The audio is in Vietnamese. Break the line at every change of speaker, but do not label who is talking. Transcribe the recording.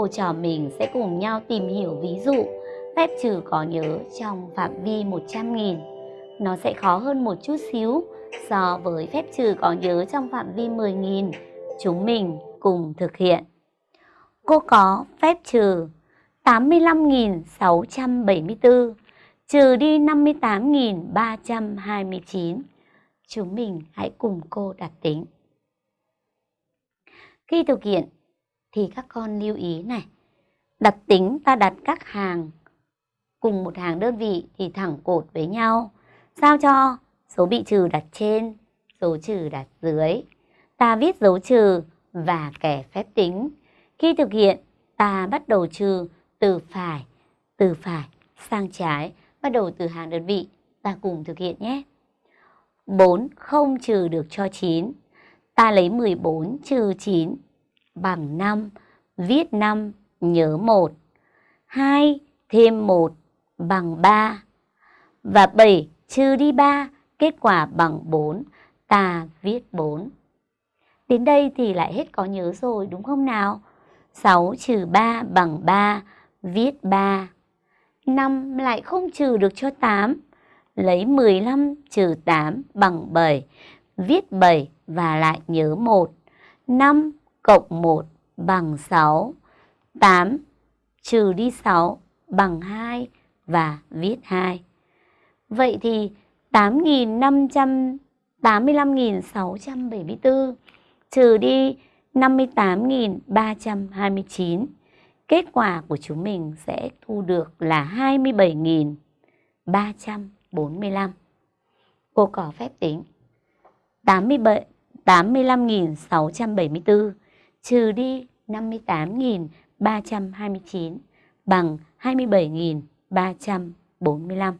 cô trò mình sẽ cùng nhau tìm hiểu ví dụ, phép trừ có nhớ trong phạm vi 100.000. Nó sẽ khó hơn một chút xíu so với phép trừ có nhớ trong phạm vi 10.000. Chúng mình cùng thực hiện. Cô có phép trừ 85.674 trừ đi 58.329. Chúng mình hãy cùng cô đặt tính. Khi thực hiện thì các con lưu ý này. Đặt tính ta đặt các hàng cùng một hàng đơn vị thì thẳng cột với nhau. Sao cho số bị trừ đặt trên, số trừ đặt dưới. Ta viết dấu trừ và kẻ phép tính. Khi thực hiện, ta bắt đầu trừ từ phải, từ phải sang trái, bắt đầu từ hàng đơn vị. Ta cùng thực hiện nhé. 4 không trừ được cho 9. Ta lấy 14 trừ 9 bằng 5, viết 5, nhớ 1. 2 thêm 1 bằng 3. Và 7 trừ đi 3, kết quả bằng 4, ta viết 4. Đến đây thì lại hết có nhớ rồi đúng không nào? 6 trừ 3 bằng 3, viết 3. 5 lại không trừ được cho 8, lấy 15 trừ 8 bằng 7, viết 7 và lại nhớ 1. 5 cộng 1 bằng 6, 8 trừ đi 6 bằng 2 và viết 2. Vậy thì 8.585.674 trừ đi 58.329. Kết quả của chúng mình sẽ thu được là 27.345. Cô có phép tính 87 85.674 trừ đi 58.329 bằng 27.345.